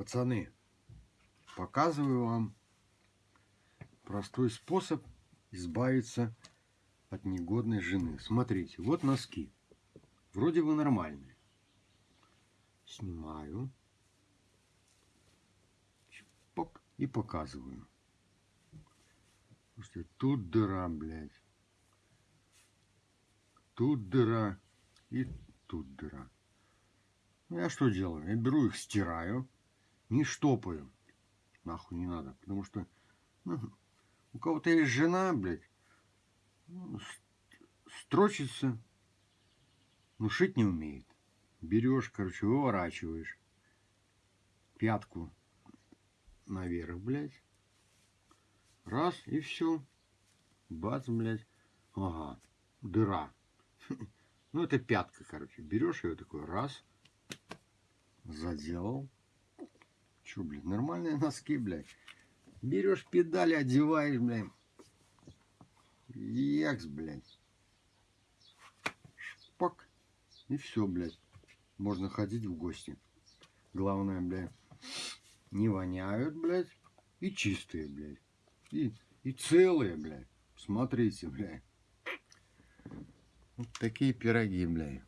Пацаны, показываю вам простой способ избавиться от негодной жены. Смотрите, вот носки. Вроде бы нормальные. Снимаю. Чпок, и показываю. Слушайте, тут дыра, блядь. Тут дыра. И тут дыра. Ну, я что делаю? Я беру их, стираю. Не штопаю. Нахуй не надо. Потому что ну, у кого-то есть жена, блядь. ну, строчится. Ну, шить не умеет. Берешь, короче, выворачиваешь. Пятку наверх, блядь. Раз, и все. Бац, блядь. Ага, дыра. Ну, это пятка, короче. Берешь ее такой, раз. Заделал. Че, блядь, нормальные носки, блядь. Берешь педали, одеваешь, блядь. Екс, блядь. Шпак. И все, блядь. Можно ходить в гости. Главное, блядь, не воняют, блядь. И чистые, блядь. И, и целые, блядь. Смотрите, блядь. Вот такие пироги, блядь.